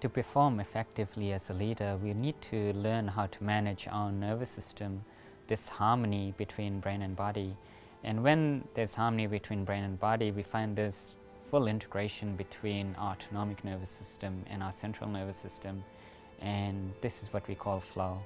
To perform effectively as a leader, we need to learn how to manage our nervous system, this harmony between brain and body. And when there's harmony between brain and body, we find this full integration between our autonomic nervous system and our central nervous system. And this is what we call flow.